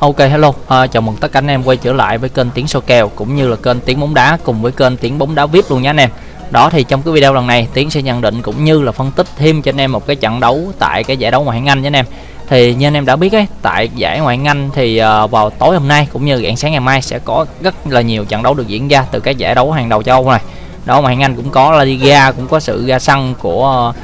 Ok hello, à, chào mừng tất cả anh em quay trở lại với kênh Tiếng Soi Kèo cũng như là kênh Tiếng Bóng Đá cùng với kênh Tiếng Bóng Đá VIP luôn nha anh em. Đó thì trong cái video lần này Tiến sẽ nhận định cũng như là phân tích thêm cho anh em một cái trận đấu tại cái giải đấu ngoại hạng Anh nha anh em. Thì như anh em đã biết ấy, tại giải ngoại hạng Anh thì à, vào tối hôm nay cũng như rạng sáng ngày mai sẽ có rất là nhiều trận đấu được diễn ra từ các giải đấu hàng đầu châu Âu này. Đó ngoại hạng Anh cũng có La Liga, cũng có sự ra sân của uh,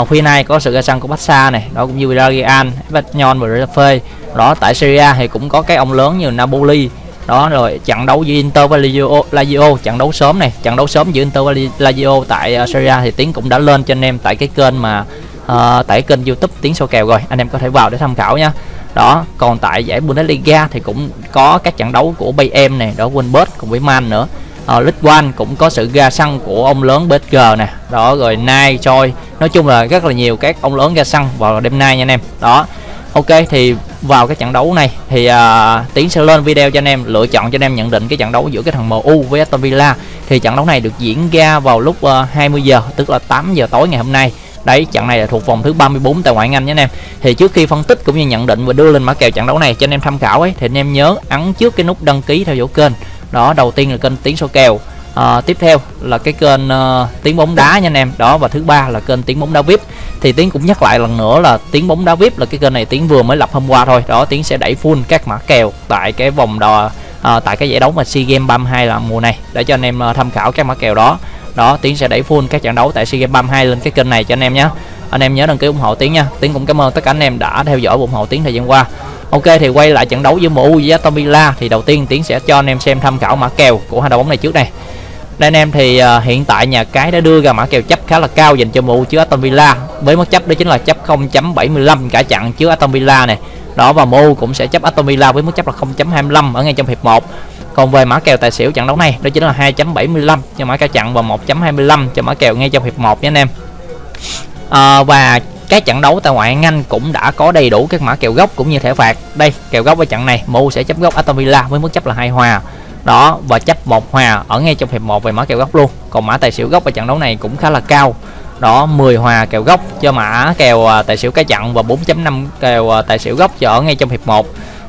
uh, phía này có sự ra sân của Barca này đó cũng như Villarreal, Espanyol và Retafe đó tại Syria thì cũng có cái ông lớn như Napoli. Đó rồi trận đấu giữa Inter và Lazio, Lazio trận đấu sớm này trận đấu sớm giữa Inter và Lazio tại ờ, uh, Syria thì tiến cũng đã lên cho anh em tại cái kênh mà uh, tại kênh YouTube tiến số kèo rồi anh em có thể vào để tham khảo nha. Đó còn tại giải Bundesliga thì cũng có các trận đấu của Bayern này đó Wolfsburg cùng với Man nữa. Uh, League One cũng có sự ra sân của ông lớn PSG nè. Đó rồi Nai Choi nói chung là rất là nhiều các ông lớn ra sân vào đêm nay nha anh em. Đó ok thì vào cái trận đấu này thì uh, tiến sẽ lên video cho anh em lựa chọn cho anh em nhận định cái trận đấu giữa cái thằng MU với Aston Villa. Thì trận đấu này được diễn ra vào lúc à, uh, 20 giờ tức là 8 giờ tối ngày hôm nay. Đấy trận này là thuộc vòng thứ 34 tại ngoại hạng Anh nha anh em. Thì trước khi phân tích cũng như nhận định và đưa lên mã kèo trận đấu này cho anh em tham khảo ấy thì anh em nhớ ấn trước cái nút đăng ký theo dõi kênh. Đó đầu tiên là kênh tiếng số kèo à, tiếp theo là cái kênh uh, tiếng bóng đá nha anh em. Đó và thứ ba là kênh tiếng bóng đá vip thì tiến cũng nhắc lại lần nữa là tiếng bóng đá vip là cái kênh này tiến vừa mới lập hôm qua thôi. Đó tiến sẽ đẩy full các mã kèo tại cái vòng đò à, tại cái giải đấu mà sea games 32 là mùa này. Để cho anh em uh, tham khảo các mã kèo đó. Đó tiến sẽ đẩy full các trận đấu tại sea games 32 lên cái kênh này cho anh em nhé. Anh em nhớ đăng ký ủng hộ tiến nha. Tiến cũng cảm ơn tất cả anh em đã theo dõi ủng hộ tiến thời gian qua. Ok thì quay lại trận đấu giữa MU với tomila thì đầu tiên Tiến sẽ cho anh em xem tham khảo mã kèo của hai đội bóng này trước này. Đây anh em thì uh, hiện tại nhà cái đã đưa ra mã kèo chấp khá là cao dành cho MU trước Aston Villa với mức chấp đó chính là chấp 0.75 cả trận trước Aston Villa này. Đó và MU cũng sẽ chấp Aston Villa với mức chấp là 0.25 ở ngay trong hiệp 1. Còn về mã kèo tài xỉu trận đấu này đó chính là 2.75 cho mã kèo trận và 1.25 cho mã kèo ngay trong hiệp 1 nhé anh em. À, và các trận đấu tại ngoại hạng Anh cũng đã có đầy đủ các mã kèo gốc cũng như thẻ phạt. Đây, kèo gốc ở trận này, MU sẽ chấp gốc Aston Villa với mức chấp là hai hòa. Đó và chấp một hòa ở ngay trong hiệp 1 về mã kèo góc luôn. Còn mã tài xỉu góc ở trận đấu này cũng khá là cao. Đó 10 hòa kèo góc cho mã kèo à, tài xỉu cái trận và 4.5 kèo à, tài xỉu góc cho ở ngay trong hiệp 1.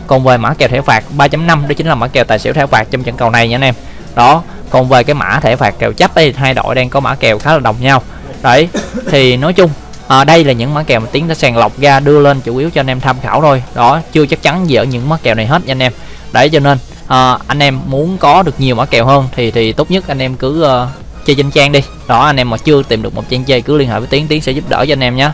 Còn về mã kèo thẻ phạt 3.5 đó chính là mã kèo tài xỉu thẻ phạt trong trận cầu này nha anh em. Đó, còn về cái mã thẻ phạt kèo chấp đây hai đội đang có mã kèo khá là đồng nhau. Đấy, thì nói chung à, đây là những mã kèo mà tiến đã sàng lọc ra đưa lên chủ yếu cho anh em tham khảo thôi đó chưa chắc chắn gì ở những mã kèo này hết nha anh em đấy cho nên à, anh em muốn có được nhiều mã kèo hơn thì thì tốt nhất anh em cứ uh, chơi trên trang đi. Đó anh em mà chưa tìm được một trang chơi cứ liên hệ với tiến tiến sẽ giúp đỡ cho anh em nhé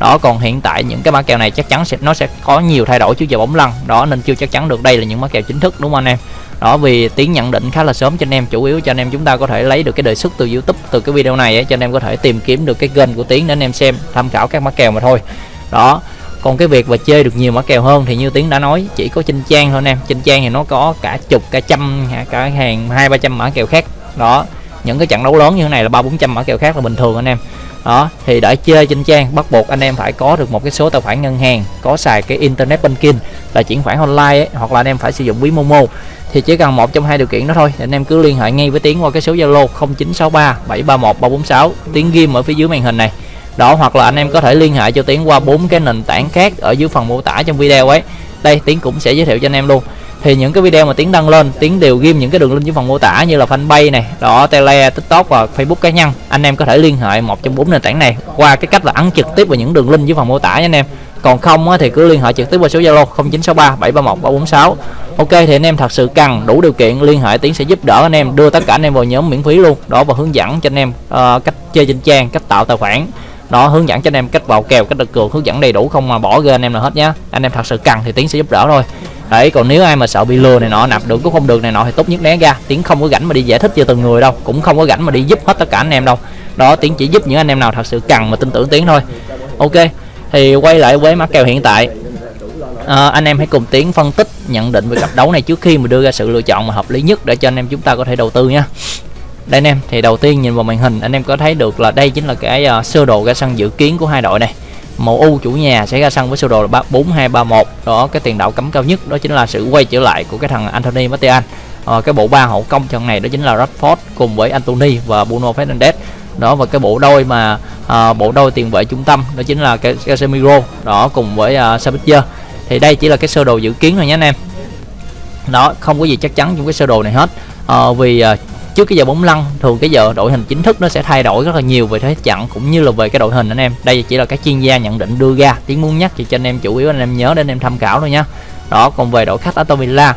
đó còn hiện tại những cái mã kèo này chắc chắn sẽ nó sẽ có nhiều thay đổi trước giờ bóng lăn. Đó nên chưa chắc chắn được đây là những mã kèo chính thức đúng không anh em? Đó vì tiến nhận định khá là sớm cho anh em chủ yếu cho anh em chúng ta có thể lấy được cái đề xuất từ youtube từ cái video này ấy, cho anh em có thể tìm kiếm được cái kênh của tiến để anh em xem tham khảo các mã kèo mà thôi. Đó còn cái việc mà chơi được nhiều mã kèo hơn thì như tiến đã nói chỉ có trên trang thôi anh em. Trên trang thì nó có cả chục cả trăm cả hàng hai ba trăm mã kèo khác. Đó những cái trận đấu lớn như thế này là ba bốn trăm mã kèo khác là bình thường anh em. Đó thì để chơi trên trang bắt buộc anh em phải có được một cái số tài khoản ngân hàng có xài cái internet banking là chuyển khoản online ấy, hoặc là anh em phải sử dụng ví momo. Thì chỉ cần một trong hai điều kiện đó thôi thì anh em cứ liên hệ ngay với tiến qua cái số zalo 0963 731 346 tiến ghim ở phía dưới màn hình này đó hoặc là anh em có thể liên hệ cho tiến qua bốn cái nền tảng khác ở dưới phần mô tả trong video ấy. Đây tiến cũng sẽ giới thiệu cho anh em luôn. Thì những cái video mà tiến đăng lên tiến đều ghim những cái đường link dưới phần mô tả như là fanpage này đó tele tiktok và facebook cá nhân. Anh em có thể liên hệ một trong bốn nền tảng này qua cái cách là ấn trực tiếp vào những đường link dưới phần mô tả nha anh em. Còn không thì cứ liên hệ trực tiếp qua số zalo 0963 731 346 ok thì anh em thật sự cần đủ điều kiện liên hệ tiến sẽ giúp đỡ anh em đưa tất cả anh em vào nhóm miễn phí luôn. Đó và hướng dẫn cho anh em uh, cách chơi trên trang cách tạo tài khoản đó hướng dẫn cho anh em cách vào kèo cách đặt cược hướng dẫn đầy đủ không mà bỏ rơi anh em là hết nhá. Anh em thật sự cần thì tiến sẽ giúp đỡ thôi. Đấy còn nếu ai mà sợ bị lừa này nọ nạp được cũng không được này nọ thì tốt nhất né ra. Tiến không có rảnh mà đi giải thích cho từng người đâu cũng không có rảnh mà đi giúp hết tất cả anh em đâu. Đó tiến chỉ giúp những anh em nào thật sự cần mà tin tưởng tiến thôi. Ok thì quay lại với mã kèo hiện tại. À, anh em hãy cùng tiến phân tích nhận định về cặp đấu này trước khi mà đưa ra sự lựa chọn mà hợp lý nhất để cho anh em chúng ta có thể đầu tư nha đây anh em thì đầu tiên nhìn vào màn hình anh em có thấy được là đây chính là cái uh, sơ đồ ra sân dự kiến của hai đội này. Màu u chủ nhà sẽ ra sân với sơ đồ là 4231 đó cái tiền đạo cấm cao nhất đó chính là sự quay trở lại của cái thằng Anthony Martial. À, cái bộ ba hậu công trận này đó chính là Rashford cùng với Anthony và Bruno Fernandes. Đó và cái bộ đôi mà à, bộ đôi tiền vệ trung tâm đó chính là cái Casemiro đó cùng với à, Sabitzer. Thì đây chỉ là cái sơ đồ dự kiến thôi nhé anh em. Đó không có gì chắc chắn trong cái sơ đồ này hết. À, vì à, trước cái giờ bóng lăn thường cái giờ đội hình chính thức nó sẽ thay đổi rất là nhiều về thế trận cũng như là về cái đội hình anh em. Đây chỉ là các chuyên gia nhận định đưa ra tiếng muốn nhắc thì cho anh em chủ yếu anh em nhớ để anh em tham khảo thôi nhá đó còn về đội khách Aston Villa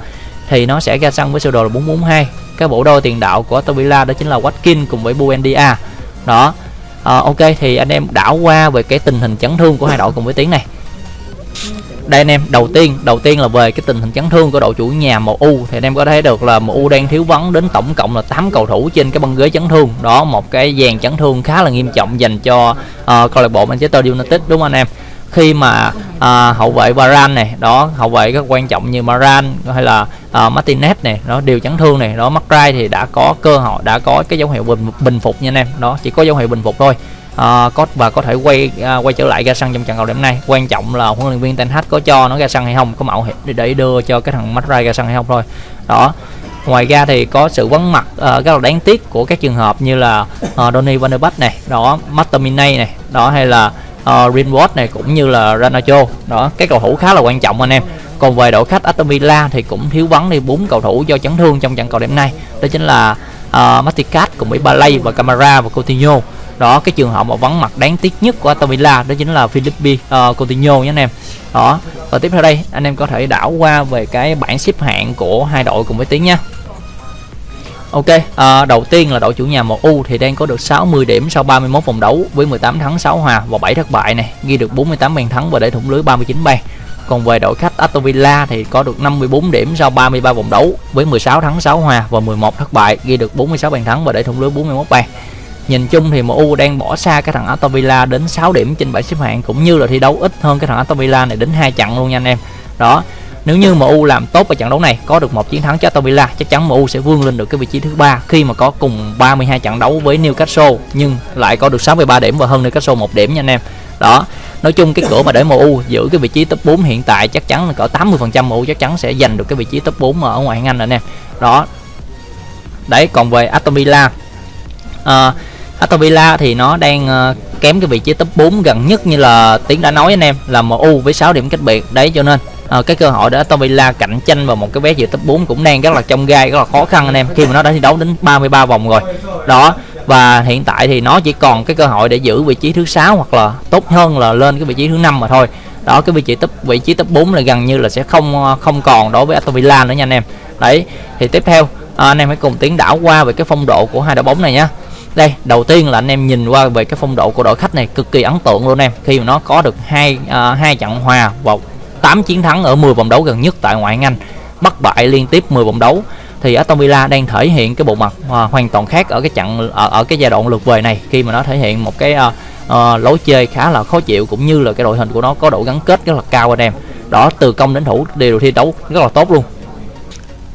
thì nó sẽ ra sân với sơ đồ là 442 cái bộ đôi tiền đạo của Aston Villa đó chính là Watkins cùng với Buendia. Đó à, ok thì anh em đảo qua về cái tình hình chấn thương của hai đội cùng với tiếng này đây anh em đầu tiên đầu tiên là về cái tình hình chấn thương của đội chủ nhà MU thì anh em có thấy được là MU đang thiếu vắng đến tổng cộng là 8 cầu thủ trên cái băng ghế chấn thương. Đó một cái dàn chấn thương khá là nghiêm trọng dành cho uh, câu lạc bộ Manchester United đúng không anh em? Khi mà uh, hậu vệ Varane này đó hậu vệ rất quan trọng như Varane hay là uh, Martinez này nó đều chấn thương này đó McRae thì đã có cơ hội đã có cái dấu hiệu bình bình phục nha anh em. Đó chỉ có dấu hiệu bình phục thôi à, có và có thể quay à, quay trở lại ra sân trong trận cầu đêm nay. Quan trọng là huấn luyện viên Ten Hag có cho nó ra sân hay không có mạo hiểm để đưa cho cái thằng Madrid ra sân hay không thôi. Đó. Ngoài ra thì có sự vắng mặt uh, rất là đáng tiếc của các trường hợp như là uh, Donny van der Beek này đó Matamine này đó hay là uh, Greenwood này cũng như là Ranacho đó các cầu thủ khá là quan trọng anh em. Còn về đội khách Aston Villa thì cũng thiếu vắng đi bốn cầu thủ do chấn thương trong trận cầu đêm nay. Đó chính là uh, Maticat cùng với Balay và Camara và Coutinho đó cái trường hợp mà vắng mặt đáng tiếc nhất của Aston Villa đó chính là Philippe uh, ờ, Coutinho nhé anh em đó và tiếp theo đây anh em có thể đảo qua về cái bảng xếp hạng của hai đội cùng với tiếng nha Ok, à, đầu tiên là đội chủ nhà MU thì đang có được 60 điểm sau 31 vòng đấu với 18 thắng 6 hòa và 7 thất bại này, ghi được 48 bàn thắng và để thủng lưới 39 bàn. Còn về đội khách Aston Villa thì có được 54 điểm sau 33 vòng đấu với 16 thắng 6 hòa và 11 thất bại, ghi được 46 bàn thắng và để thủng lưới 41 bàn. Nhìn chung thì MU đang bỏ xa cái thằng Aston Villa đến 6 điểm trên bảng xếp hạng cũng như là thi đấu ít hơn cái thằng Aston Villa này đến hai trận luôn nha anh em. Đó. Nếu như MU làm tốt ở trận đấu này có được một chiến thắng cho Aston Villa chắc chắn MU sẽ vươn lên được cái vị trí thứ ba khi mà có cùng 32 trận đấu với Newcastle nhưng lại có được 63 điểm và hơn Newcastle một điểm nha anh em. Đó. Nói chung cái cửa mà để MU giữ cái vị trí top 4 hiện tại chắc chắn là cỡ 80% MU chắc chắn sẽ giành được cái vị trí top 4 ở ngoại hạng Anh anh em. Đó. Đấy còn về Aston Villa à, Aston Villa thì nó đang ờ, kém cái vị trí top 4 gần nhất như là Tiến đã nói anh em là MU với 6 điểm cách biệt. Đấy cho nên à, cái cơ hội để Aston Villa cạnh tranh vào một cái vé dự top 4 cũng đang rất là trong gai rất là khó khăn anh em. Khi mà nó đã thi đấu đến 33 vòng rồi. Đó và hiện tại thì nó chỉ còn cái cơ hội để giữ vị trí thứ sáu hoặc là tốt hơn là lên cái vị trí thứ năm mà thôi. Đó cái vị trí top vị trí top 4 là gần như là sẽ không ờ, không còn đối với Aston Villa nữa nha anh em. Đấy thì tiếp theo à, anh em hãy cùng tiến đảo qua về cái phong độ của hai đội bóng này nhé đây đầu tiên là anh em nhìn qua về cái phong độ của đội khách này cực kỳ ấn tượng luôn em. Khi mà nó có được hai uh, hai trận hòa và 8 chiến thắng ở 10 vòng đấu gần nhất tại ngoại hạng Anh bất bại liên tiếp 10 vòng đấu thì Aston Villa đang thể hiện cái bộ mặt uh, hoàn toàn khác ở cái trận ở, ở cái giai đoạn lượt về này. Khi mà nó thể hiện một cái uh, uh, lối chơi khá là khó chịu cũng như là cái đội hình của nó có độ gắn kết rất là cao anh em. Đó từ công đến thủ đều thi đấu rất là tốt luôn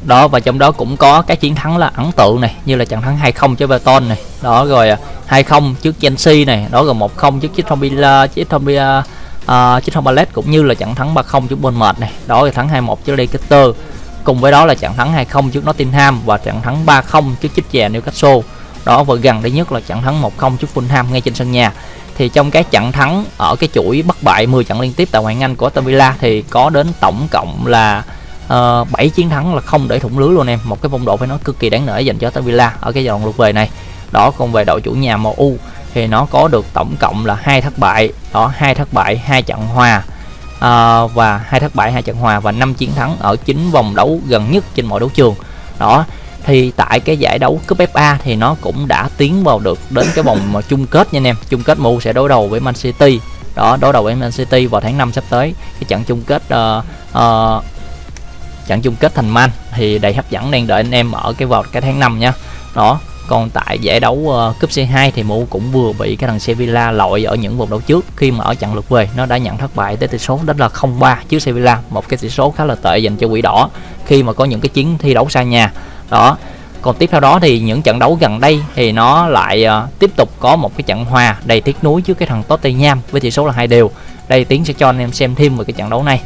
đó và trong đó cũng có cái chiến thắng là ấn tượng này như là trận thắng 2-0 cho Everton này. Đó rồi à, 2-0 trước Chelsea này. Đó rồi 1-0 trước Crystal Palace trước Palace uh, Crystal Palace cũng như là trận thắng 3-0 trước Bournemouth này. Đó rồi thắng 2-1 trước Leicester. Cùng với đó là trận thắng 2-0 trước Nottingham và trận thắng 3-0 trước chích chè Newcastle. Đó và gần đây nhất là trận thắng 1-0 trước Fulham ngay trên sân nhà. Thì trong cái trận thắng ở cái chuỗi bất bại 10 trận liên tiếp tại ngoại hạng Anh của Aston Villa thì có đến tổng cộng là Ờ, uh, 7 chiến thắng là không để thủng lưới luôn em. Một cái phong độ phải nói cực kỳ đáng nể dành cho Aston Villa ở cái dòng lượt về này. Đó còn về đội chủ nhà MU thì nó có được tổng cộng là hai thất bại. Đó hai thất bại hai trận hòa. Uh, và hai thất bại hai trận hòa và năm chiến thắng ở chín vòng đấu gần nhất trên mọi đấu trường. Đó thì tại cái giải đấu cúp FA thì nó cũng đã tiến vào được đến cái vòng mà chung kết nha anh em. Chung kết MU sẽ đối đầu với Man City. Đó đối đầu với Man City vào tháng 5 sắp tới. Cái trận chung kết uh, uh, trận chung kết thành man thì đầy hấp dẫn đang đợi anh em ở cái vào cái tháng 5 nha. Đó còn tại giải đấu uh, cúp C2 thì MU cũng vừa bị cái thằng Sevilla loại ở những vòng đấu trước khi mà ở trận lượt về. Nó đã nhận thất bại tới tỷ số đó là 0-3 trước Sevilla một cái tỷ số khá là tệ dành cho quỷ đỏ khi mà có những cái chiến thi đấu xa nhà. Đó còn tiếp theo đó thì những trận đấu gần đây thì nó lại uh, tiếp tục có một cái trận hòa đầy tiếc nuối trước cái thằng Tottenham với tỷ số là hai đều. Đây tiến sẽ cho anh em xem thêm về cái trận đấu này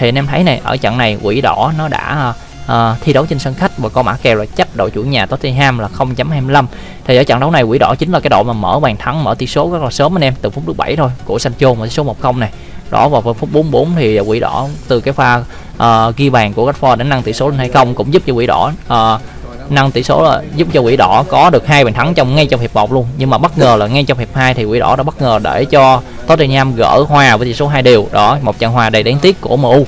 thì anh em thấy này ở trận này quỷ đỏ nó đã uh, thi đấu trên sân khách và có mã kèo là chấp đội chủ nhà Tottenham là 0.25 thì ở trận đấu này quỷ đỏ chính là cái đội mà mở bàn thắng mở tỷ số rất là sớm anh em từ phút thứ 7 thôi của Sancho mà tỷ số 1-0 này. Đó vào phút 44 thì quỷ đỏ từ cái pha uh, ghi bàn của Rashford đến nâng tỷ số lên hay không cũng giúp cho quỷ đỏ uh, nâng tỷ số là giúp cho quỷ đỏ có được hai bàn thắng trong ngay trong hiệp 1 luôn. Nhưng mà bất ngờ là ngay trong hiệp 2 thì quỷ đỏ đã bất ngờ để cho Tottenham gỡ hòa với tỷ số hai đều. Đó, một trận hòa đầy đáng tiếc của MU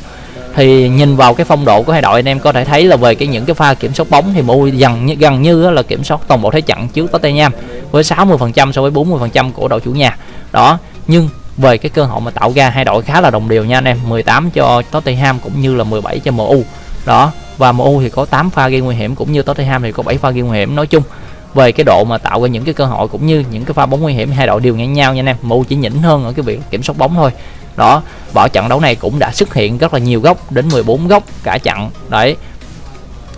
thì nhìn vào cái phong độ của hai đội, anh em có thể thấy là về cái những cái pha kiểm soát bóng thì MU gần như gần như là kiểm soát toàn bộ thế trận trước Tottenham với 60% so với 40% của đội chủ nhà. Đó, nhưng về cái cơ hội mà tạo ra, hai đội khá là đồng đều nha anh em. 18 cho Tottenham cũng như là 17 cho MU đó, và MU thì có 8 pha gây nguy hiểm cũng như Tottenham thì có 7 pha gây nguy hiểm. Nói chung về cái độ mà tạo ra những cái cơ hội cũng như những cái pha bóng nguy hiểm, hai đội đều ngang nhau nha anh em. MU chỉ nhỉnh hơn ở cái việc kiểm soát bóng thôi. Đó bỏ trận đấu này cũng đã xuất hiện rất là nhiều góc, đến 14 góc cả trận đấy.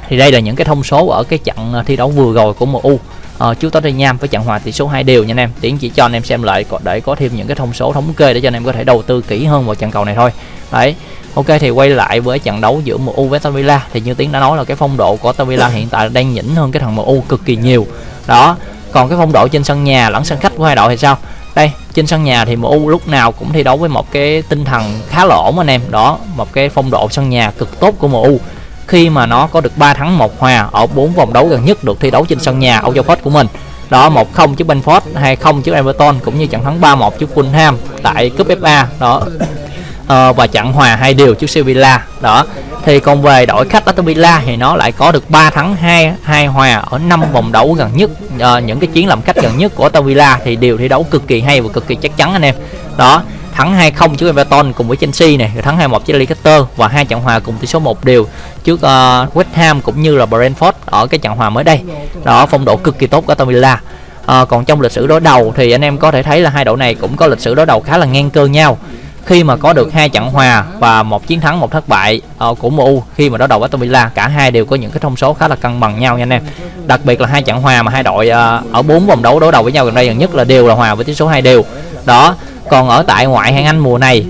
Thì đây là những cái thông số ở cái trận thi đấu vừa rồi của MU uh, trước Tottenham với trận hòa tỷ số 2 đều nha anh em tiến chỉ cho anh em xem lại để có thêm những cái thông số thống kê để cho anh em có thể đầu tư kỹ hơn vào trận cầu này thôi đấy Ok thì quay lại với trận đấu giữa MU với Aston Villa thì như Tiến đã nói là cái phong độ của Aston Villa hiện tại đang nhỉnh hơn cái thằng MU cực kỳ nhiều. Đó. Còn cái phong độ trên sân nhà lẫn sân khách của hai đội thì sao? Đây, trên sân nhà thì MU lúc nào cũng thi đấu với một cái tinh thần khá là ổn anh em. Đó, một cái phong độ sân nhà cực tốt của MU khi mà nó có được 3 thắng một hòa ở 4 vòng đấu gần nhất được thi đấu trên sân nhà Old Trafford của mình. Đó 1-0 trước Benford 2-0 trước Everton cũng như trận thắng 3-1 trước Fulham tại cúp FA. Đó, ờ, và trận hòa hai điều trước Sevilla đó thì còn về đội khách Aston Villa thì nó lại có được 3 thắng 2 2 hòa ở 5 vòng đấu gần nhất uh, những cái chiến làm khách gần nhất của Aston Villa thì đều thi đấu cực kỳ hay và cực kỳ chắc chắn anh em đó thắng 2-0 trước Everton cùng với Chelsea này, thắng 2-1 trước Leicester và hai trận hòa cùng tỷ số 1 đều trước uh, West Ham cũng như là Brentford ở cái trận hòa mới đây. Đó phong độ cực kỳ tốt của Aston Villa. À, còn trong lịch sử đối đầu thì anh em có thể thấy là hai đội này cũng có lịch sử đối đầu khá là ngang cơ nhau khi mà có được hai trận hòa và một chiến thắng một thất bại uh, của MU khi mà đối đầu với Aston Villa cả hai đều có những cái thông số khá là cân bằng nhau nha anh em. Đặc biệt là hai trận hòa mà hai đội uh, ở bốn vòng đấu đối đầu với nhau gần đây gần nhất là đều là hòa với tỷ số hai đều. Đó còn ở tại ngoại hạng Anh mùa này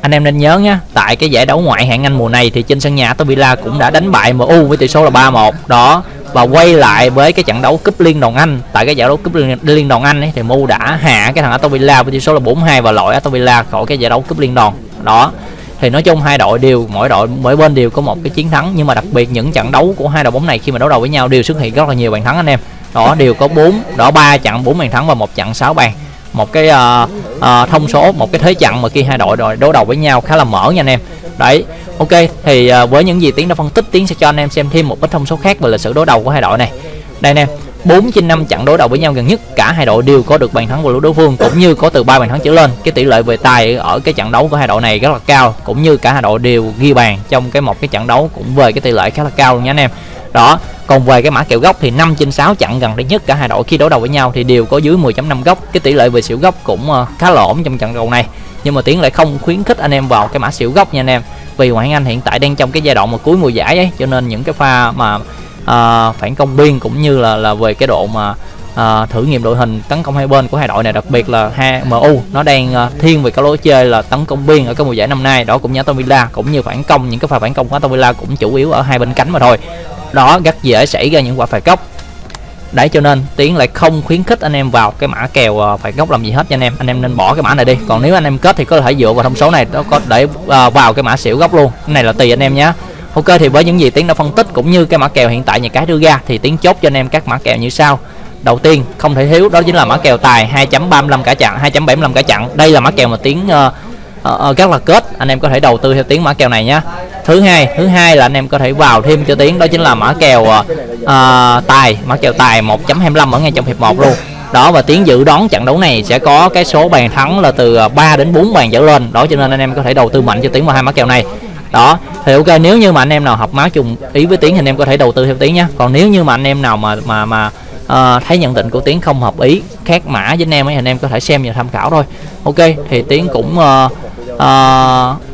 anh em nên nhớ nhé tại cái giải đấu ngoại hạng Anh mùa này thì trên sân nhà Aston Villa cũng đã đánh bại MU với tỷ số là 3-1 đó và quay lại với cái trận đấu cúp liên đoàn Anh. Tại cái giải đấu cúp liên, liên đoàn Anh ấy thì Mu đã hạ cái thằng Aston Villa với tỷ số là 4-2 và loại Aston Villa khỏi cái giải đấu cúp liên đoàn. Đó. Thì nói chung hai đội đều mỗi đội mỗi bên đều có một cái chiến thắng. Nhưng mà đặc biệt những trận đấu của hai đội bóng này khi mà đấu đầu với nhau đều xuất hiện rất là nhiều bàn thắng anh em. Đó đều có bốn đó ba trận bốn bàn thắng và một trận sáu bàn. Một cái uh, uh, thông số một cái thế trận mà khi hai đội đội đầu với nhau khá là mở nha anh em. Đấy ok, thì à, với những gì tiến đã phân tích, tiến sẽ cho anh em xem thêm một ít thông số khác về lịch sử đối đầu của hai đội này. Đây anh em 4 trên 5 trận đối đầu với nhau gần nhất, cả hai đội đều có được bàn thắng của lũ đối phương, cũng như có từ ba bàn thắng trở lên. Cái tỷ lệ về tài ở cái trận đấu của hai đội này rất là cao, cũng như cả hai đội đều ghi bàn trong cái một cái trận đấu cũng về cái tỷ lệ khá là cao luôn nha anh em. Đó, còn về cái mã kèo góc thì 5 trên 6 trận gần đây nhất, cả hai đội khi đối đầu với nhau thì đều có dưới 10.5 góc cái tỷ lệ về xỉu góc cũng ờ, khá là ổn trong trận đấu này. Nhưng mà tiến lại không khuyến khích anh em vào cái mã xỉu góc nha anh em vì ngoại anh hiện tại đang trong cái giai đoạn mà cuối mùa giải ấy. Cho nên những cái pha mà uh, phản công biên cũng như là là về cái độ mà uh, thử nghiệm đội hình tấn công hai bên của hai đội này đặc biệt là hai MU nó đang uh, thiên về cái lối chơi là tấn công biên ở cái mùa giải năm nay. Đó cũng như Aston Villa cũng như phản công những cái pha phản công của Aston Villa cũng chủ yếu ở hai bên cánh mà thôi. Đó rất dễ xảy ra những quả phạt góc đấy cho nên tiến lại không khuyến khích anh em vào cái mã kèo ờ, uh, gốc làm gì hết cho anh em. Anh em nên bỏ cái mã này đi. Còn nếu anh em kết thì có thể dựa vào thông số này nó có để uh, vào cái mã xỉu gốc luôn. Cái này là tùy anh em nhé. Ok thì với những gì tiến đã phân tích cũng như cái mã kèo hiện tại nhà cái đưa ra thì tiến chốt cho anh em các mã kèo như sau. Đầu tiên không thể thiếu đó chính là mã kèo tài 2.35 cả chặn 2.75 cả chặn đây là mã kèo mà tiến uh, uh, rất là kết. Anh em có thể đầu tư theo tiếng mã kèo này nhé thứ hai thứ hai là anh em có thể vào thêm cho tiếng đó chính là mã kèo uh, tài mã kèo tài 1.25 ở ngay trong hiệp 1 luôn. Đó và tiến dự đoán trận đấu này sẽ có cái số bàn thắng là từ à, 3 đến 4 bàn trở lên. Đó cho nên anh em có thể đầu tư mạnh cho tiếng vào hai mã kèo này. Đó thì ok nếu như mà anh em nào học má chung ý với tiếng thì anh em có thể đầu tư theo tiếng nhé còn nếu như mà anh em nào mà mà mà uh, thấy nhận định của tiến không hợp ý khác mã với anh em ấy anh em có thể xem và tham khảo thôi. Ok thì tiến cũng uh, uh,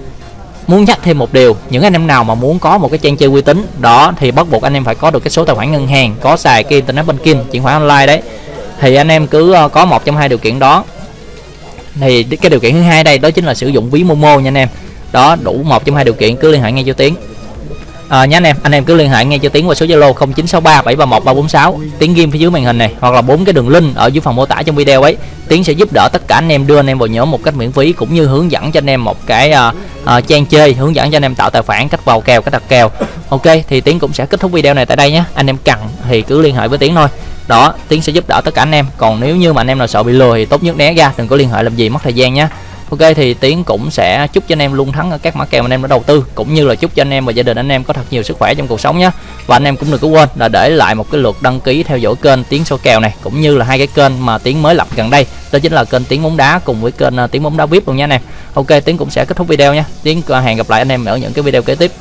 muốn nhắc thêm một điều, những anh em nào mà muốn có một cái trang chơi uy tín, đó thì bắt buộc anh em phải có được cái số tài khoản ngân hàng, có xài cái internet banking, chuyển khoản online đấy. Thì anh em cứ ờ, có một trong hai điều kiện đó. Thì cái điều kiện thứ hai đây, đó chính là sử dụng ví momo nha anh em. Đó, đủ một trong hai điều kiện, cứ liên hệ ngay cho tiến à, nhé anh em anh em cứ liên hệ ngay cho tiến qua số zalo 0963 731 346 tiến ghim phía dưới màn hình này hoặc là bốn cái đường link ở dưới phần mô tả trong video ấy. Tiến sẽ giúp đỡ tất cả anh em đưa anh em vào nhóm một cách miễn phí cũng như hướng dẫn cho anh em một cái uh, uh, trang chơi hướng dẫn cho anh em tạo tài khoản cách vào kèo cách đặt kèo. Ok thì tiến cũng sẽ kết thúc video này tại đây nhé anh em cần thì cứ liên hệ với tiến thôi. Đó tiến sẽ giúp đỡ tất cả anh em. Còn nếu như mà anh em nào sợ bị lừa thì tốt nhất né ra đừng có liên hệ làm gì mất thời gian nhé Ok, thì Tiến cũng sẽ chúc cho anh em luôn thắng ở các mã kèo anh em đã đầu tư, cũng như là chúc cho anh em và gia đình anh em có thật nhiều sức khỏe trong cuộc sống nhé. Và anh em cũng đừng có quên là để lại một cái lượt đăng ký theo dõi kênh Tiến số kèo này, cũng như là hai cái kênh mà Tiến mới lập gần đây. Đó chính là kênh Tiến bóng đá cùng với kênh ờ, Tiến bóng đá VIP luôn nha anh em. Ok, Tiến cũng sẽ kết thúc video nha. Tiến ờ, hẹn gặp lại anh em ở những cái video kế tiếp.